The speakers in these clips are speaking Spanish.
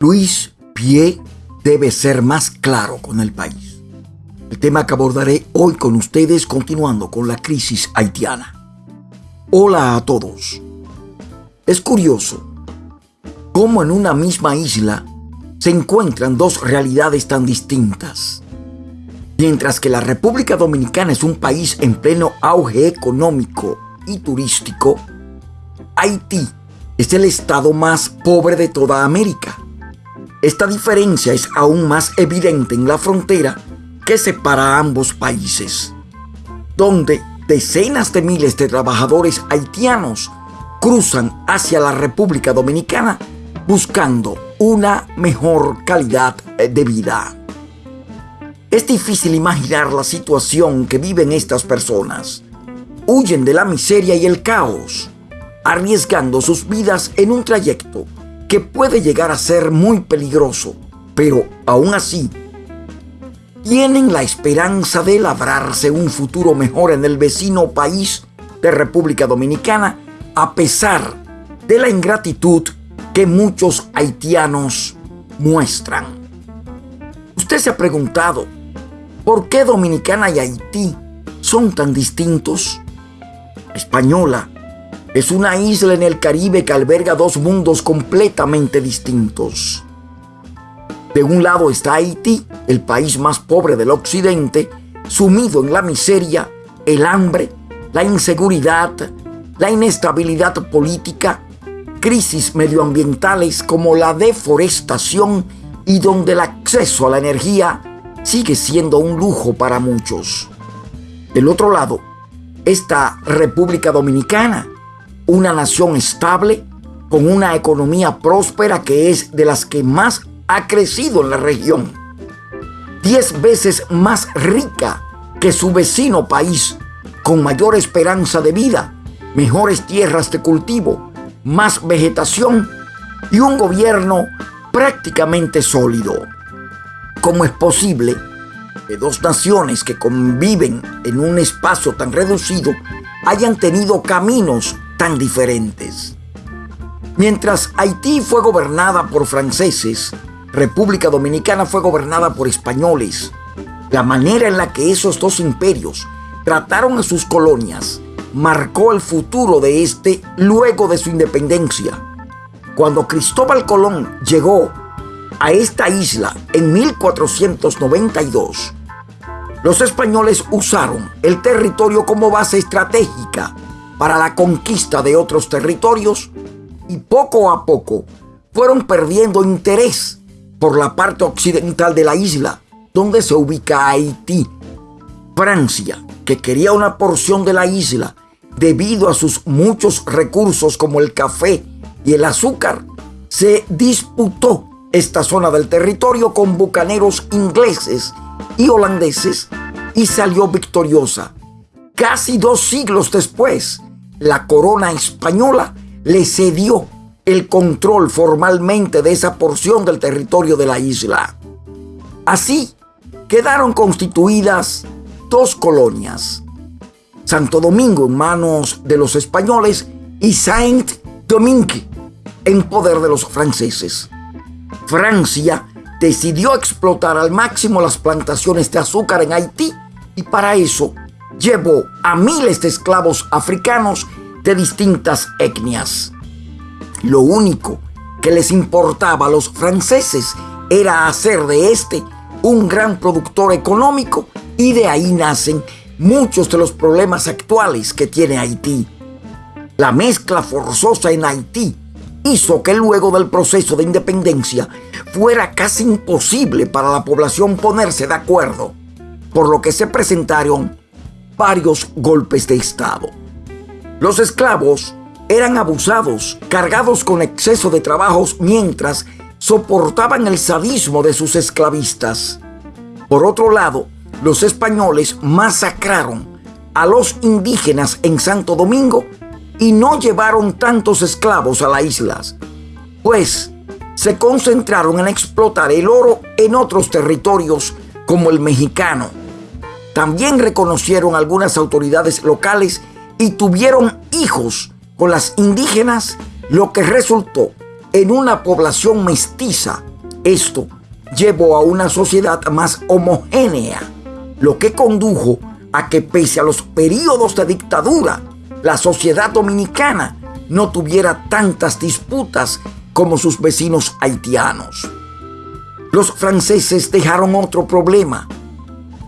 Luis Pie debe ser más claro con el país. El tema que abordaré hoy con ustedes continuando con la crisis haitiana. Hola a todos. Es curioso cómo en una misma isla se encuentran dos realidades tan distintas. Mientras que la República Dominicana es un país en pleno auge económico y turístico, Haití es el estado más pobre de toda América. Esta diferencia es aún más evidente en la frontera que separa a ambos países, donde decenas de miles de trabajadores haitianos cruzan hacia la República Dominicana buscando una mejor calidad de vida. Es difícil imaginar la situación que viven estas personas. Huyen de la miseria y el caos, arriesgando sus vidas en un trayecto que puede llegar a ser muy peligroso, pero aún así, tienen la esperanza de labrarse un futuro mejor en el vecino país de República Dominicana a pesar de la ingratitud que muchos haitianos muestran. Usted se ha preguntado, ¿por qué Dominicana y Haití son tan distintos? Española es una isla en el Caribe que alberga dos mundos completamente distintos. De un lado está Haití, el país más pobre del occidente, sumido en la miseria, el hambre, la inseguridad, la inestabilidad política, crisis medioambientales como la deforestación y donde el acceso a la energía sigue siendo un lujo para muchos. Del otro lado está República Dominicana, una nación estable, con una economía próspera que es de las que más ha crecido en la región. Diez veces más rica que su vecino país, con mayor esperanza de vida, mejores tierras de cultivo, más vegetación y un gobierno prácticamente sólido. ¿Cómo es posible que dos naciones que conviven en un espacio tan reducido hayan tenido caminos tan diferentes. Mientras Haití fue gobernada por franceses, República Dominicana fue gobernada por españoles. La manera en la que esos dos imperios trataron a sus colonias marcó el futuro de este luego de su independencia. Cuando Cristóbal Colón llegó a esta isla en 1492, los españoles usaron el territorio como base estratégica para la conquista de otros territorios y poco a poco fueron perdiendo interés por la parte occidental de la isla, donde se ubica Haití. Francia, que quería una porción de la isla debido a sus muchos recursos como el café y el azúcar, se disputó esta zona del territorio con bucaneros ingleses y holandeses y salió victoriosa. Casi dos siglos después, la corona española le cedió el control formalmente de esa porción del territorio de la isla. Así quedaron constituidas dos colonias, Santo Domingo en manos de los españoles y Saint-Domingue en poder de los franceses. Francia decidió explotar al máximo las plantaciones de azúcar en Haití y para eso llevó a miles de esclavos africanos de distintas etnias. Lo único que les importaba a los franceses era hacer de este un gran productor económico y de ahí nacen muchos de los problemas actuales que tiene Haití. La mezcla forzosa en Haití hizo que luego del proceso de independencia fuera casi imposible para la población ponerse de acuerdo, por lo que se presentaron varios golpes de Estado. Los esclavos eran abusados, cargados con exceso de trabajos mientras soportaban el sadismo de sus esclavistas. Por otro lado, los españoles masacraron a los indígenas en Santo Domingo y no llevaron tantos esclavos a las islas, pues se concentraron en explotar el oro en otros territorios como el mexicano también reconocieron algunas autoridades locales y tuvieron hijos con las indígenas, lo que resultó en una población mestiza. Esto llevó a una sociedad más homogénea, lo que condujo a que pese a los periodos de dictadura, la sociedad dominicana no tuviera tantas disputas como sus vecinos haitianos. Los franceses dejaron otro problema.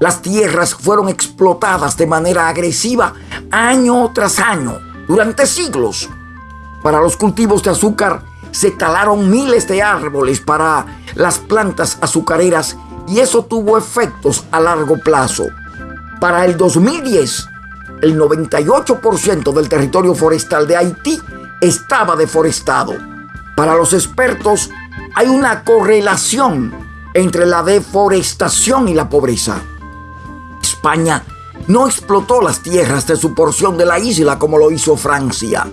Las tierras fueron explotadas de manera agresiva año tras año durante siglos. Para los cultivos de azúcar se talaron miles de árboles para las plantas azucareras y eso tuvo efectos a largo plazo. Para el 2010, el 98% del territorio forestal de Haití estaba deforestado. Para los expertos, hay una correlación entre la deforestación y la pobreza. España no explotó las tierras de su porción de la isla como lo hizo Francia.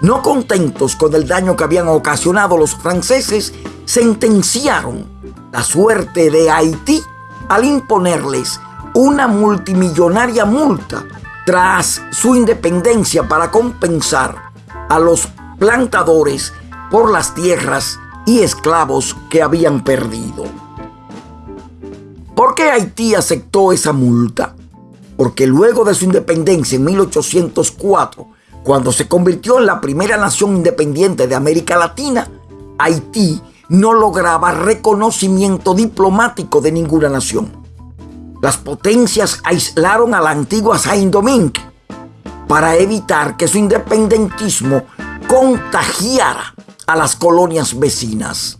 No contentos con el daño que habían ocasionado los franceses, sentenciaron la suerte de Haití al imponerles una multimillonaria multa tras su independencia para compensar a los plantadores por las tierras y esclavos que habían perdido. ¿Por qué Haití aceptó esa multa? Porque luego de su independencia en 1804, cuando se convirtió en la primera nación independiente de América Latina, Haití no lograba reconocimiento diplomático de ninguna nación las potencias aislaron a la antigua Saint-Domingue para evitar que su independentismo contagiara a las colonias vecinas.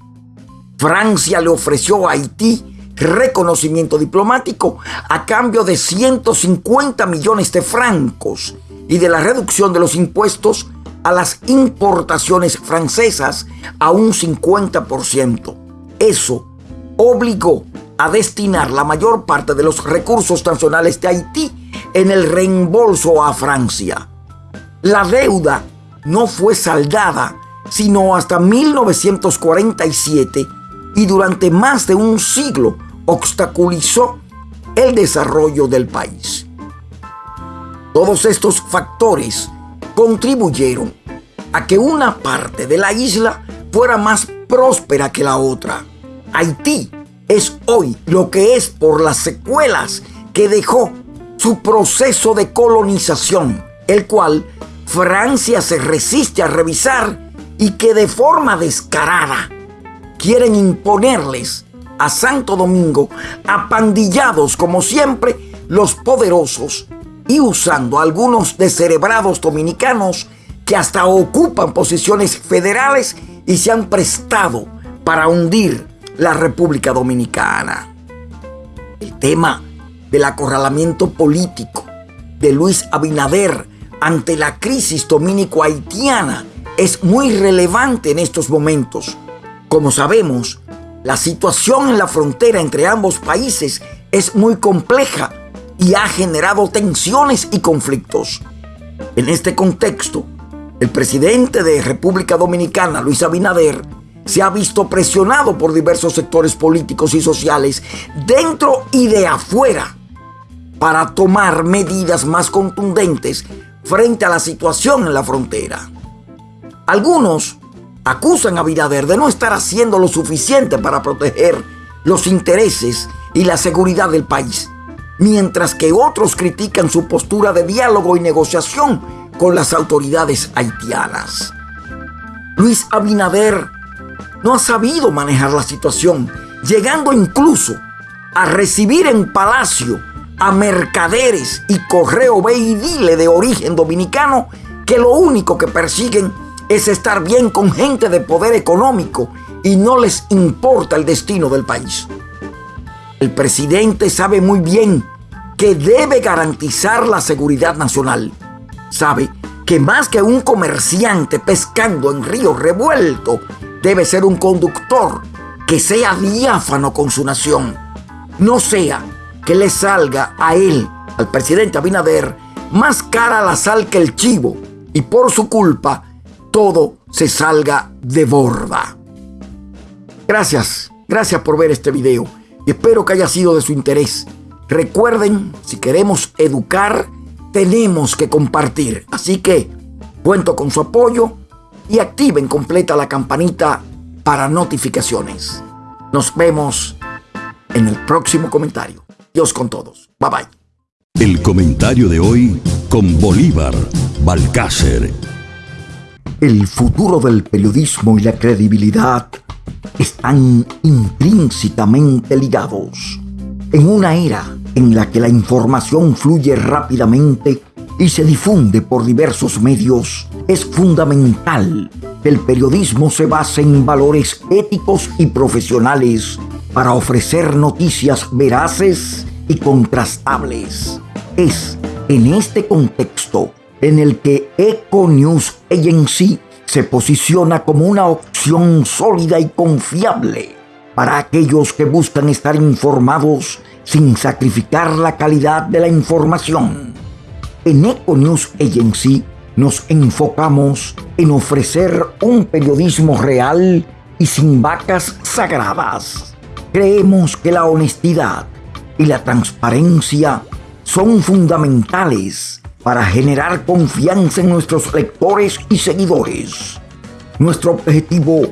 Francia le ofreció a Haití reconocimiento diplomático a cambio de 150 millones de francos y de la reducción de los impuestos a las importaciones francesas a un 50%. Eso obligó a destinar la mayor parte de los recursos nacionales de Haití en el reembolso a Francia. La deuda no fue saldada sino hasta 1947 y durante más de un siglo obstaculizó el desarrollo del país. Todos estos factores contribuyeron a que una parte de la isla fuera más próspera que la otra. Haití es hoy lo que es por las secuelas que dejó su proceso de colonización, el cual Francia se resiste a revisar y que de forma descarada quieren imponerles a Santo Domingo apandillados como siempre los poderosos y usando algunos descerebrados dominicanos que hasta ocupan posiciones federales y se han prestado para hundir la República Dominicana. El tema del acorralamiento político de Luis Abinader ante la crisis dominico-haitiana es muy relevante en estos momentos. Como sabemos, la situación en la frontera entre ambos países es muy compleja y ha generado tensiones y conflictos. En este contexto, el presidente de República Dominicana, Luis Abinader, se ha visto presionado por diversos sectores políticos y sociales dentro y de afuera para tomar medidas más contundentes frente a la situación en la frontera. Algunos acusan a Abinader de no estar haciendo lo suficiente para proteger los intereses y la seguridad del país, mientras que otros critican su postura de diálogo y negociación con las autoridades haitianas. Luis Abinader no ha sabido manejar la situación, llegando incluso a recibir en palacio a mercaderes y correo ve y dile de origen dominicano que lo único que persiguen es estar bien con gente de poder económico y no les importa el destino del país. El presidente sabe muy bien que debe garantizar la seguridad nacional. Sabe que más que un comerciante pescando en río revuelto, debe ser un conductor que sea diáfano con su nación. No sea que le salga a él, al presidente Abinader, más cara la sal que el chivo y por su culpa todo se salga de borda. Gracias, gracias por ver este video y espero que haya sido de su interés. Recuerden, si queremos educar, tenemos que compartir. Así que cuento con su apoyo y activen completa la campanita para notificaciones. Nos vemos en el próximo comentario. Dios con todos. Bye bye. El comentario de hoy con Bolívar Balcácer. El futuro del periodismo y la credibilidad están intrínsecamente ligados. En una era en la que la información fluye rápidamente y se difunde por diversos medios, es fundamental que el periodismo se base en valores éticos y profesionales para ofrecer noticias veraces y contrastables. Es en este contexto en el que Eco News Agency se posiciona como una opción sólida y confiable para aquellos que buscan estar informados sin sacrificar la calidad de la información. En Eco Agency nos enfocamos en ofrecer un periodismo real y sin vacas sagradas. Creemos que la honestidad y la transparencia son fundamentales para generar confianza en nuestros lectores y seguidores. Nuestro objetivo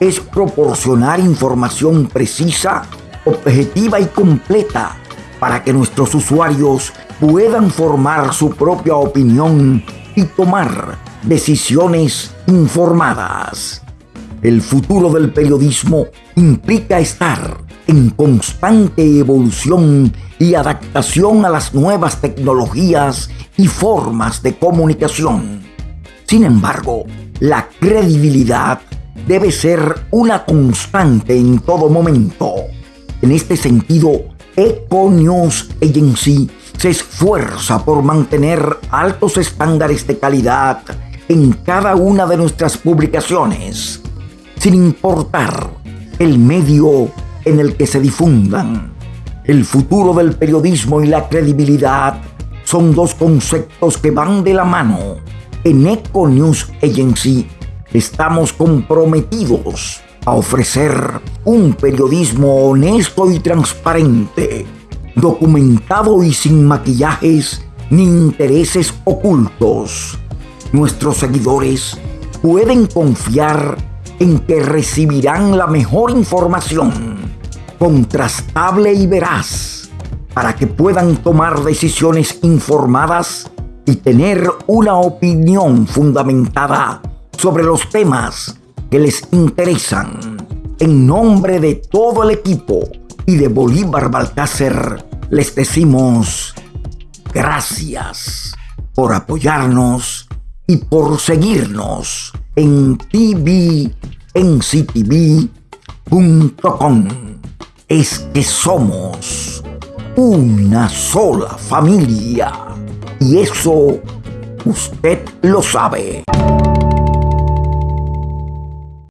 es proporcionar información precisa, objetiva y completa para que nuestros usuarios puedan formar su propia opinión y tomar decisiones informadas. El futuro del periodismo implica estar en constante evolución y adaptación a las nuevas tecnologías y formas de comunicación. Sin embargo, la credibilidad debe ser una constante en todo momento. En este sentido, Eco News Agency se esfuerza por mantener altos estándares de calidad en cada una de nuestras publicaciones, sin importar el medio en el que se difundan. El futuro del periodismo y la credibilidad son dos conceptos que van de la mano. En Eco News Agency estamos comprometidos a ofrecer un periodismo honesto y transparente, documentado y sin maquillajes ni intereses ocultos. Nuestros seguidores pueden confiar en que recibirán la mejor información, contrastable y veraz, para que puedan tomar decisiones informadas y tener una opinión fundamentada sobre los temas que les interesan. En nombre de todo el equipo y de Bolívar Balcácer, les decimos gracias por apoyarnos y por seguirnos en tvnctv.com. Es que somos una sola familia y eso usted lo sabe.